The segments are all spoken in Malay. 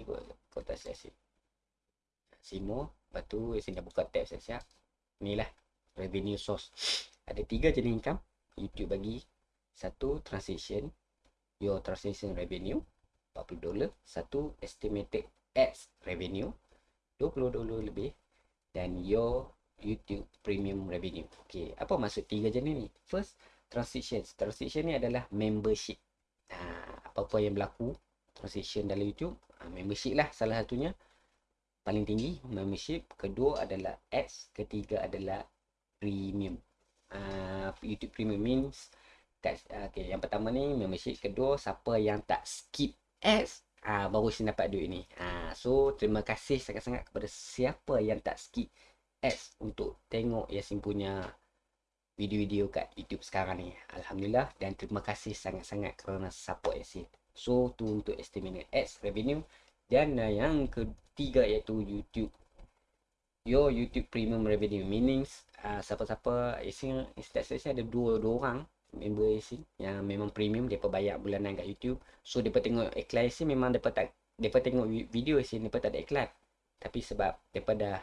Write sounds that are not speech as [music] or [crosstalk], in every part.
kot kota siap-siap Simo Lepas tu Yasin dah buka tab siap-siap. Ni lah Revenue source. Ada tiga jenis income. YouTube bagi Satu transaction. Your transaction revenue 40 dolar. Satu estimated ads revenue 20 dolar lebih. Dan your YouTube premium revenue. Okay Apa maksud tiga jenis ni? First Transactions Transaction ni adalah membership. Ha, Apa-apa yang berlaku Transaction dalam YouTube Membership lah salah satunya. Paling tinggi membership. Kedua adalah ads ketiga adalah premium. Uh, YouTube premium means tak uh, okay, yang pertama ni membership. Kedua siapa yang tak skip ads uh, baru sini dapat duit ni. Uh, so terima kasih sangat-sangat kepada siapa yang tak skip ads untuk tengok Yasin punya video-video kat YouTube sekarang ni. Alhamdulillah dan terima kasih sangat-sangat kerana support Yasin so tu untuk estimated ads revenue dan uh, yang ketiga iaitu YouTube. Your YouTube Premium Revenue meanings uh, siapa-siapa Yasin Instagram ada dua, dua orang member Yasin yang memang premium depa bayar bulanan kat YouTube. So depa tengok iklan Yasin memang depa tak depa tengok video Yasin depa tak ada iklan. Tapi sebab depa dah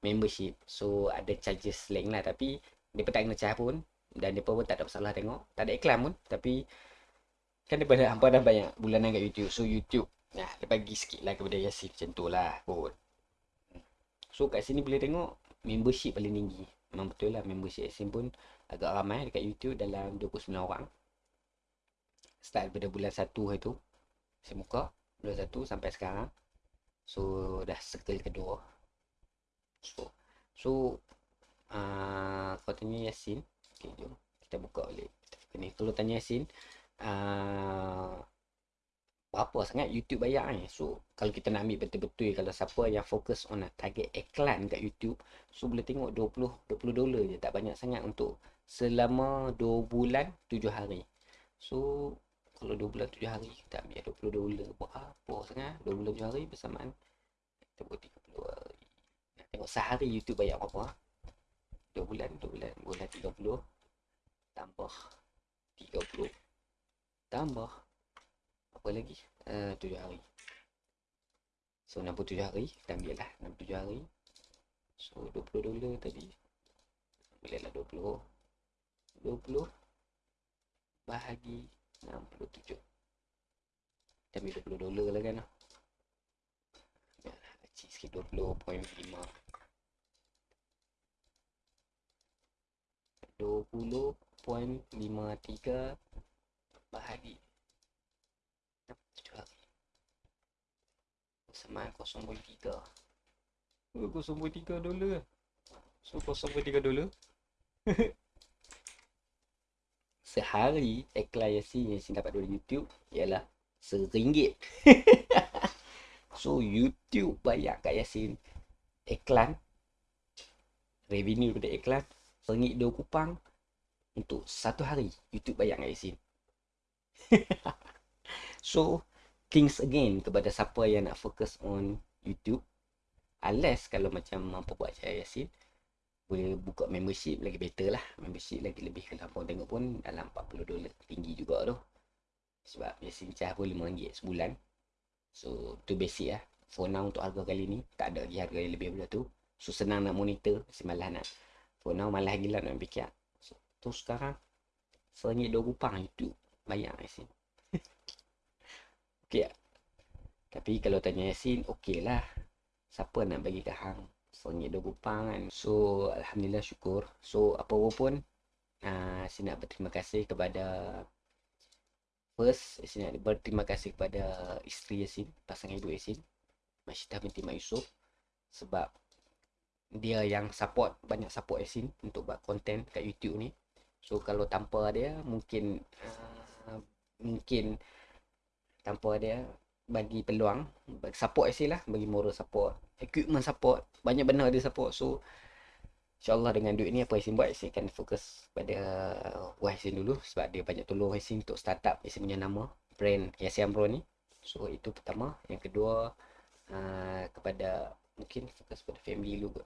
membership so ada charges lain lah tapi depa tak kena charge pun dan depa pun tak ada masalah tengok. Tak ada iklan pun tapi kan depa dah hampa dah banyak bulanan kat YouTube. So YouTube Nah, dia bagi sikit lah kepada Yasin macam tu lah kot. So kat sini boleh tengok membership paling tinggi. Memang betul lah membership Yasin pun agak ramai dekat YouTube dalam 29 orang. Start daripada bulan 1 itu. Saya buka bulan 1 sampai sekarang. So dah circle kedua. So so uh, kalau tanya Yasin, okay, jom kita buka balik. Ni kalau tanya Yasin, uh, berapa sangat YouTube bayar ni. So, kalau kita nak ambil betul-betul kalau siapa yang fokus on nak target iklan kat YouTube, so boleh tengok 20 20 dolar je, tak banyak sangat untuk selama 2 bulan 7 hari. So, kalau 2 bulan 7 hari kita ambil 20 dolar berapa sangat? 2 bulan 7 hari bersamaan kita buat 30 hari. Nak tengok sehari YouTube bayar berapa? 2 bulan, 2 bulan, bulan 30 tambah 30 tambah. Apa lagi? Uh, eh, 7 hari. So 67 hari kita ambil lah 67 hari. So 20 dolar tadi. Boleh lah 20 20 bahagi 67 kita ambil 20 dolar lah kan. Lah kecil sikit 20.5 20.53 bahagi sama 0.3 oh, 0.3 dolar? So 0.3 dolar? [laughs] Sehari iklan Yasin yang Yasin dapat dari YouTube ialah seringgit. [laughs] So YouTube bayar kat Yasin iklan. Revenue daripada iklan seringgit dua kupang untuk satu hari. YouTube bayar kat Yasin [laughs] so things again kepada siapa yang nak fokus on YouTube. Unless kalau macam mampu buat saya Yasin boleh buka membership lagi better lah. Membership lagi lebih kalau apa tengok pun dalam 40 dolar tinggi juga tu. Sebab Yasin cah pun RM5 sebulan. So tu basic lah. For now untuk harga kali ni tak ada lagi harga yang lebih daripada tu. So senang nak monitor Yasin malas nak. For now malas gila nak fikir. So, tu sekarang RM1 2 rupang YouTube bayar Yasin [laughs] Okey? Tapi kalau tanya Yasin, okey lah. Siapa nak bagi ke hang? Sengit dua kupang kan. So, Alhamdulillah syukur. So, apa pun, uh, saya nak berterima kasih kepada First, saya nak berterima kasih kepada isteri Yasin, pasangan ibu Yasin, Masyidah binti Mak Yusof. Sebab dia yang support, banyak support Yasin untuk buat konten kat YouTube ni. So, kalau tanpa dia, mungkin uh, mungkin tanpa dia bagi peluang support actually lah bagi moral support equipment support banyak benda dia support. So insyaallah dengan duit ni apa Yasin buat Yasin akan fokus pada uh, Yasin dulu sebab dia banyak tolong Yasin untuk startup. Yasin punya nama brand Yasin Pro ni. So itu pertama. Yang kedua uh, kepada mungkin fokus pada family dulu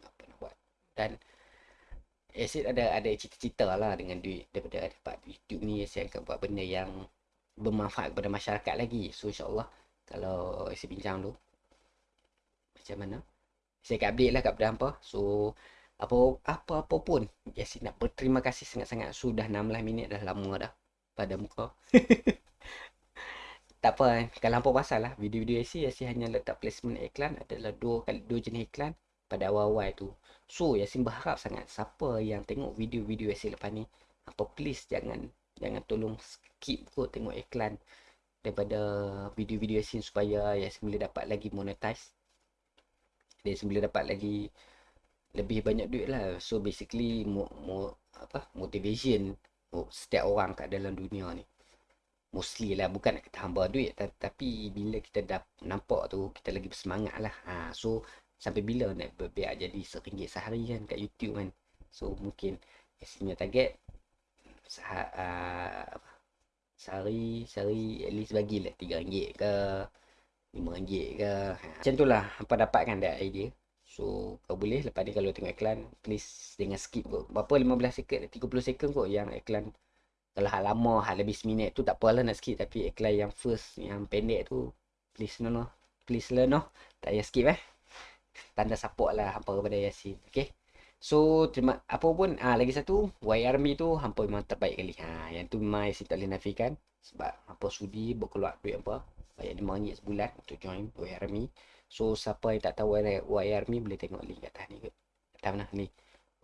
apa nak buat. Dan Yasin ada ada cita-cita lah dengan duit. Daripada dapat YouTube ni Yasin akan buat benda yang bermanfaat kepada masyarakat lagi. So insyaAllah kalau Yasin bincang dulu macam mana? Saya akan update lah kat benda apa so apa apa apa pun nak berterima kasih sangat-sangat. Sudah 16 minit dah lama dah pada muka. [laughs] Tak apa eh. kalau apa pasal lah. Video-video Yasin Yasin hanya letak placement iklan. Adalah dua dua jenis iklan pada awal-awal tu so Yasin berharap sangat siapa yang tengok video-video Yasin lepas ni apa please jangan jangan tolong skip kot tengok iklan daripada video-video Yasin supaya Yasin boleh dapat lagi monetize. Dia boleh dapat lagi lebih banyak duit lah. So basically mo, mo, apa motivation setiap orang kat dalam dunia ni. Mostly lah bukan nak kata hamba duit tapi bila kita dah nampak tu kita lagi bersemangat lah. Ha, so sampai bila nak berbiak jadi seringgit sehari kan kat YouTube kan. So mungkin Yasin target sah, uh, sehari sehari at least bagilah RM3 ke RM5 ke. Ha. Macam tu lah Hampa dapatkan that idea. So kau boleh lepas ni kalau tengok iklan Please jangan skip kot. Berapa? 15 second 30 second kot yang iklan. Kalau hal lama hal lebih seminit tu tak apalah nak skip. Tapi iklan yang first yang pendek tu Please no no. Please lah no. Tak payah skip eh Tanda support lah hampa kepada Yasin Okay So terima apa pun ah lagi satu YRMI tu hampa memang terbaik kali. Ha yang tu memang Yasin tak boleh nafikan sebab hampa sudi berkeluar duit apa bayar RM5 sebulan untuk join YRMI. So siapa yang tak tahu YRMI boleh tengok link kat atas ni ke. Atas mana ni.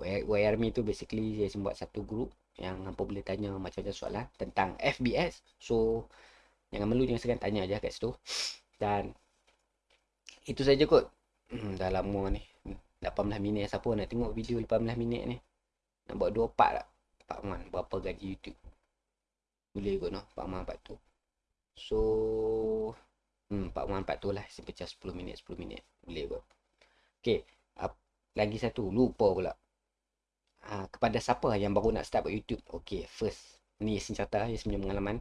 YRMI tu basically saya buat satu group yang hampa boleh tanya macam-macam soalan tentang FBS. So jangan malu jangan segan tanya aja kat situ. Dan itu saja kot. Hmm, dah lama ni. 18 minit siapa nak tengok video 18 minit ni. Nak buat 2 part tak? Pak Man berapa gaji YouTube. Boleh kot noh, Pak Man part tu. So hmm, 414 tu lah Saya pecah 10 minit 10 minit Boleh kot Okay uh, Lagi satu Lupa pula uh, Kepada siapa yang baru nak start buat YouTube Okay first Ni Yasin cerita Yasin punya pengalaman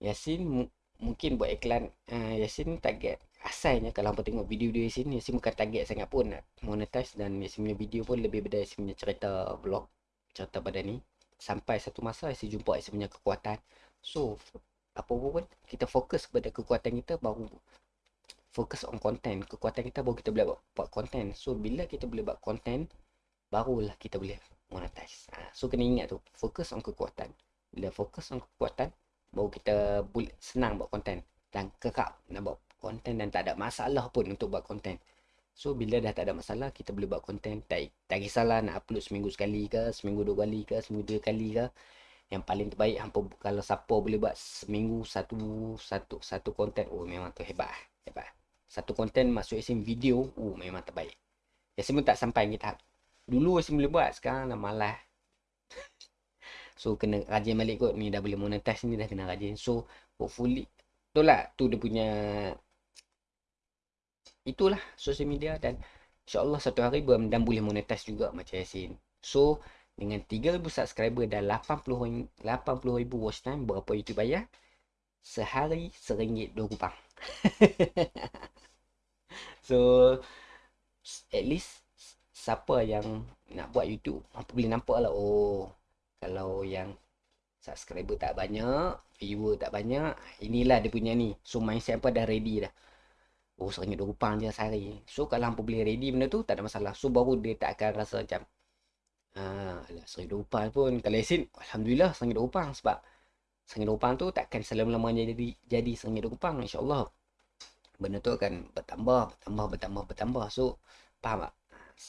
Yasin mu- Mungkin buat iklan uh, Yasin target Asalnya kalau hampa tengok video-video Yasin Yasin bukan target sangat pun nak monetize Dan Yasin punya video pun lebih pada Yasin punya cerita vlog Cerita pada ni. Sampai satu masa Yasin jumpa Yasin punya kekuatan. So apa pun kita fokus kepada kekuatan kita baru fokus on content. Kekuatan kita baru kita boleh buat, buat content. So bila kita boleh buat content barulah kita boleh monetize. Ha, so kena ingat tu fokus on kekuatan. Bila fokus on kekuatan baru kita boleh senang buat content. Dan kekak nak buat content dan tak ada masalah pun untuk buat content. So bila dah tak ada masalah kita boleh buat content. Tak, tak kisahlah nak upload seminggu sekali ke seminggu dua kali ke seminggu dua kali ke. Yang paling terbaik hampa kalau siapa boleh buat seminggu satu satu satu konten oh memang tu hebat hebat satu konten masuk isim video oh memang terbaik. Ya semua tak sampai kita dulu Yasin boleh buat sekarang dah malas. [laughs] So kena rajin balik kot. Ni dah boleh monetize ni dah kena rajin. So hopefully tu lah tu dia punya itulah social media dan insyaallah satu hari dan boleh monetize juga macam Yasin so dengan 3000 subscriber dan 80 80,000 watch time berapa YouTube bayar? Sehari seringgit dua rupang. [laughs] so at least siapa yang nak buat YouTube boleh nampak lah oh kalau yang subscriber tak banyak, viewer tak banyak, inilah dia punya ni. So mindset apa dah ready dah. Oh seringgit dua rupang je sehari. So kalau hampa boleh ready benda tu tak ada masalah. So baru dia tak akan rasa macam Ah, alah, seringgit dua upang pun. Kalau Yasin, Alhamdulillah seringgit dua upang. Sebab seringgit dua upang tu takkan selama-lamanya jadi, jadi seringgit dua upang. InsyaAllah. Benda tu akan bertambah, bertambah, bertambah, bertambah. So, faham tak?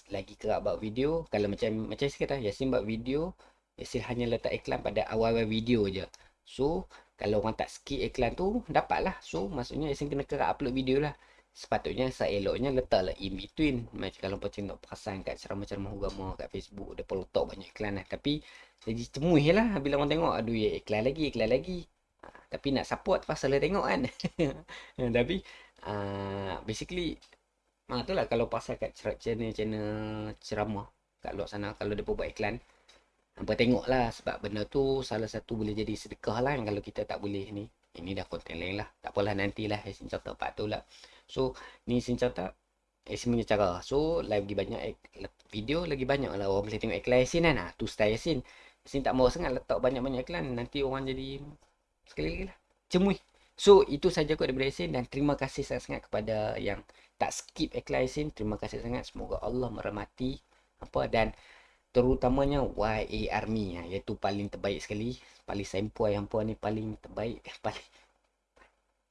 Lagi kerap buat video. Kalau macam macam saya kata, Yasin buat video. Yasin hanya letak iklan pada awal-awal video je. So, kalau orang tak skip iklan tu, dapatlah. So, maksudnya Yasin kena kerap upload video lah sepatutnya seeloknya letaklah in between. Macam kalau macam nak perasan kat ceramah-ceramah agama kat Facebook dia perlu letak banyak iklan lah. Tapi jadi cemuih lah bila orang tengok aduh ya iklan lagi iklan lagi. Ha, tapi nak support pasal dia tengok kan. [laughs] Tapi uh, basically ah, tu lah kalau pasal kat channel-channel ceramah kat luar sana kalau dia buat iklan Hampa tengok lah sebab benda tu salah satu boleh jadi sedekah lah kalau kita tak boleh ni. Ini dah konten lain lah. Tak apalah nantilah Yasin cerita part tu lah. So ni Yasin cerita Yasin punya cara. So live lagi banyak video lagi banyak lah orang boleh tengok iklan Yasin kan. Ha, tu style Yasin. Yasin tak mau sangat letak banyak-banyak iklan. Nanti orang jadi sekali lagi lah. Cemui. So itu saja kot daripada Yasin dan terima kasih sangat-sangat kepada yang tak skip iklan Yasin. Terima kasih sangat. Semoga Allah merahmati apa dan terutamanya YA Army ha, iaitu paling terbaik sekali. Paling sempoi yang puan ni paling terbaik. Paling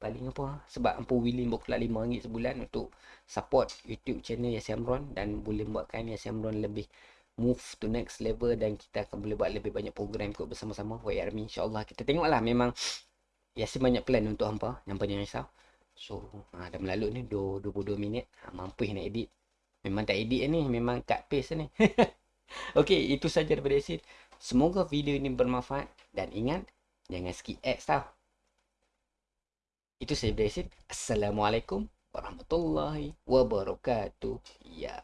paling apa sebab ampu willing berkelah RM5 sebulan untuk support YouTube channel Yasin Amron dan boleh buatkan Yasin Amron lebih move to next level dan kita akan boleh buat lebih banyak program kot bersama-sama YA Army insyaAllah kita tengoklah memang Yasin banyak plan untuk hampa Hampa jangan risau So ha, dah melalut ni 22 minit ha, Mampu nak edit Memang tak edit ni Memang cut paste ni [laughs] Okay itu saja daripada Yasin Semoga video ini bermanfaat. Dan ingat Jangan skip ads tau. Itu saja daripada Yasin Assalamualaikum Warahmatullahi Wabarakatuh. Ya